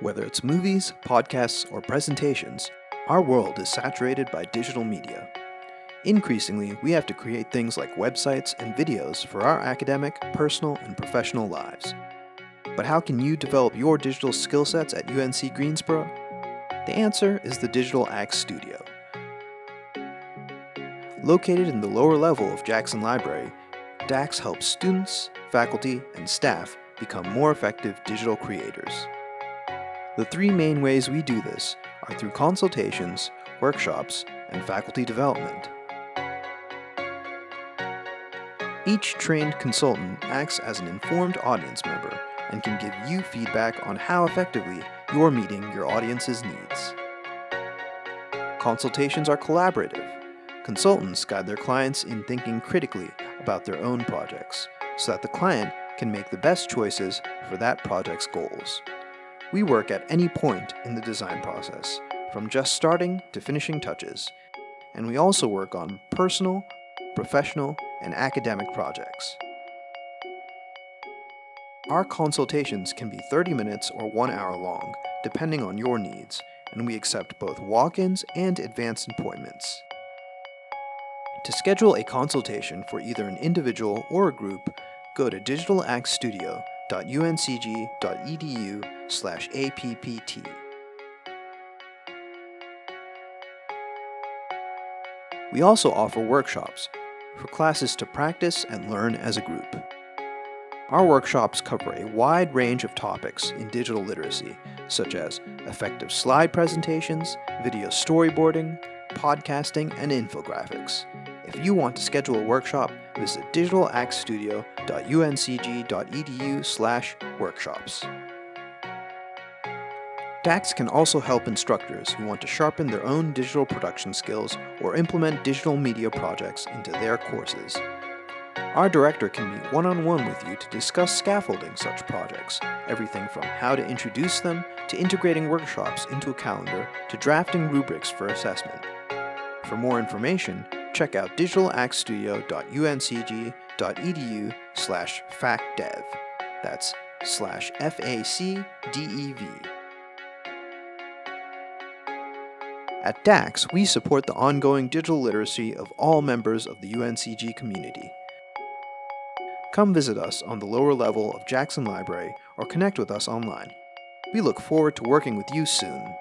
Whether it's movies, podcasts, or presentations, our world is saturated by digital media. Increasingly, we have to create things like websites and videos for our academic, personal, and professional lives. But how can you develop your digital skill sets at UNC Greensboro? The answer is the Digital ACT Studio. Located in the lower level of Jackson Library, DAX helps students, faculty, and staff become more effective digital creators. The three main ways we do this are through consultations, workshops, and faculty development. Each trained consultant acts as an informed audience member and can give you feedback on how effectively you're meeting your audience's needs. Consultations are collaborative. Consultants guide their clients in thinking critically about their own projects so that the client can make the best choices for that project's goals. We work at any point in the design process, from just starting to finishing touches, and we also work on personal, professional, and academic projects. Our consultations can be 30 minutes or one hour long, depending on your needs, and we accept both walk-ins and advanced appointments. To schedule a consultation for either an individual or a group, go to digitalactstudio.uncg.edu slash APPT. We also offer workshops for classes to practice and learn as a group. Our workshops cover a wide range of topics in digital literacy, such as effective slide presentations, video storyboarding, podcasting, and infographics. If you want to schedule a workshop, visit digitalactstudio.uncg.edu slash workshops. DAX can also help instructors who want to sharpen their own digital production skills or implement digital media projects into their courses. Our director can meet one-on-one -on -one with you to discuss scaffolding such projects, everything from how to introduce them, to integrating workshops into a calendar, to drafting rubrics for assessment. For more information, check out digitalactstudio.uncg.edu slash facdev. That's slash F-A-C-D-E-V. At DAX, we support the ongoing digital literacy of all members of the UNCG community. Come visit us on the lower level of Jackson Library or connect with us online. We look forward to working with you soon.